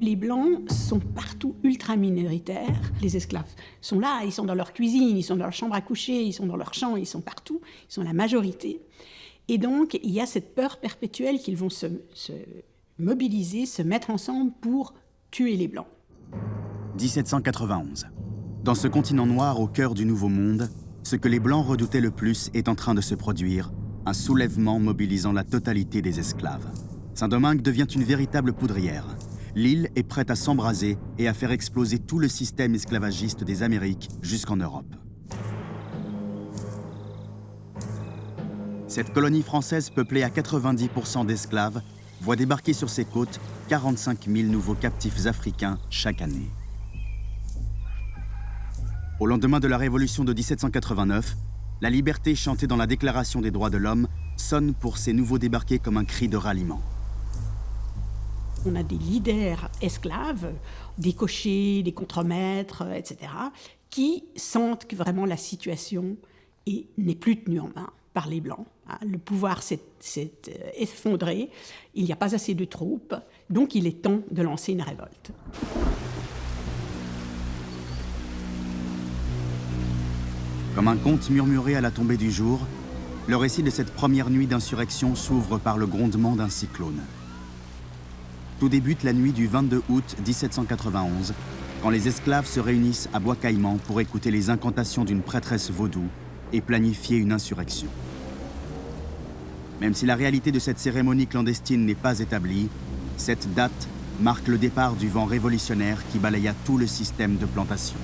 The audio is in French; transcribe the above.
Les Blancs sont partout ultra minoritaires. Les esclaves sont là, ils sont dans leur cuisine, ils sont dans leur chambre à coucher, ils sont dans leur champ, ils sont partout, ils sont la majorité. Et donc, il y a cette peur perpétuelle qu'ils vont se, se mobiliser, se mettre ensemble pour tuer les Blancs. 1791. Dans ce continent noir au cœur du Nouveau Monde, ce que les Blancs redoutaient le plus est en train de se produire, un soulèvement mobilisant la totalité des esclaves. Saint-Domingue devient une véritable poudrière. L'île est prête à s'embraser et à faire exploser tout le système esclavagiste des Amériques jusqu'en Europe. Cette colonie française peuplée à 90% d'esclaves voit débarquer sur ses côtes 45 000 nouveaux captifs africains chaque année. Au lendemain de la Révolution de 1789, la liberté chantée dans la Déclaration des droits de l'homme sonne pour ces nouveaux débarqués comme un cri de ralliement. On a des leaders esclaves, des cochers, des contremaîtres, etc., qui sentent que vraiment la situation n'est plus tenue en main par les Blancs. Hein. Le pouvoir s'est euh, effondré, il n'y a pas assez de troupes, donc il est temps de lancer une révolte. Comme un conte murmuré à la tombée du jour, le récit de cette première nuit d'insurrection s'ouvre par le grondement d'un cyclone. Tout débute la nuit du 22 août 1791, quand les esclaves se réunissent à Bois-Caïman pour écouter les incantations d'une prêtresse vaudou et planifier une insurrection. Même si la réalité de cette cérémonie clandestine n'est pas établie, cette date marque le départ du vent révolutionnaire qui balaya tout le système de plantation.